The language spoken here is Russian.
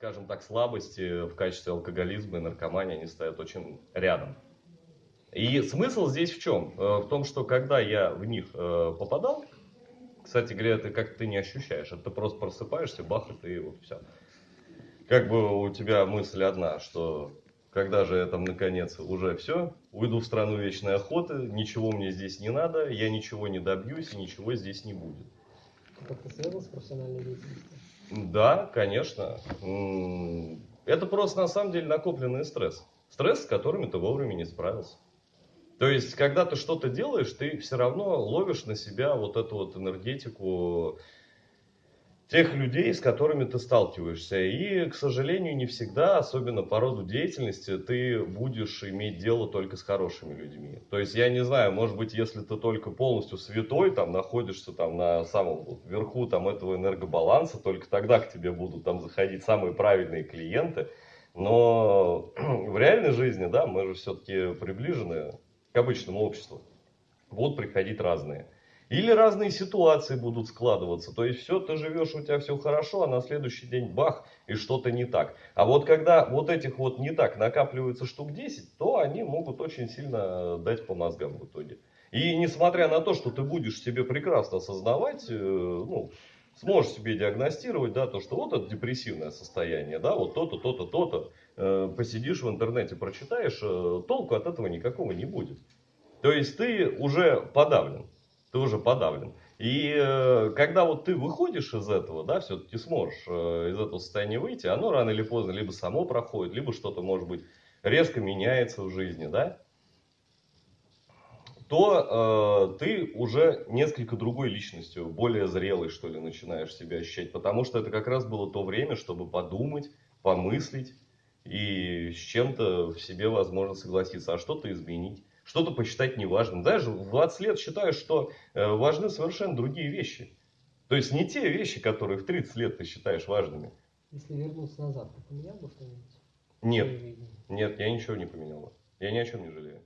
скажем так, слабости в качестве алкоголизма и наркомании, они стоят очень рядом. И смысл здесь в чем? Э, в том, что когда я в них э, попадал, кстати говоря, это как ты не ощущаешь, это ты просто просыпаешься, бах, и ты вот все. Как бы у тебя мысль одна, что когда же я там наконец уже все, уйду в страну вечной охоты, ничего мне здесь не надо, я ничего не добьюсь и ничего здесь не будет. Как-то связано с профессиональной деятельностью? Да, конечно. Это просто на самом деле накопленный стресс. Стресс, с которым ты вовремя не справился. То есть, когда ты что-то делаешь, ты все равно ловишь на себя вот эту вот энергетику тех людей, с которыми ты сталкиваешься. И, к сожалению, не всегда, особенно по роду деятельности, ты будешь иметь дело только с хорошими людьми. То есть, я не знаю, может быть, если ты только полностью святой, там, находишься там на самом верху там, этого энергобаланса, только тогда к тебе будут там заходить самые правильные клиенты. Но в реальной жизни, да, мы же все-таки приближены к обычному обществу. Будут приходить разные. Или разные ситуации будут складываться. То есть все, ты живешь, у тебя все хорошо, а на следующий день бах, и что-то не так. А вот когда вот этих вот не так накапливается штук 10, то они могут очень сильно дать по мозгам в итоге. И несмотря на то, что ты будешь себе прекрасно осознавать, э, ну, сможешь себе диагностировать, да, то, что вот это депрессивное состояние, да, вот то-то, то-то, то-то, э, посидишь в интернете, прочитаешь, э, толку от этого никакого не будет. То есть ты уже подавлен ты уже подавлен. И э, когда вот ты выходишь из этого, да, все-таки сможешь э, из этого состояния выйти, оно рано или поздно либо само проходит, либо что-то, может быть, резко меняется в жизни, да, то э, ты уже несколько другой личностью, более зрелой, что ли, начинаешь себя ощущать. Потому что это как раз было то время, чтобы подумать, помыслить и с чем-то в себе, возможно, согласиться, а что-то изменить что-то посчитать неважным. Даже в 20 лет считаю, что э, важны совершенно другие вещи. То есть не те вещи, которые в 30 лет ты считаешь важными. Если вернуться назад, ты поменял бы что-нибудь? Нет, нет, я ничего не поменял. Я ни о чем не жалею.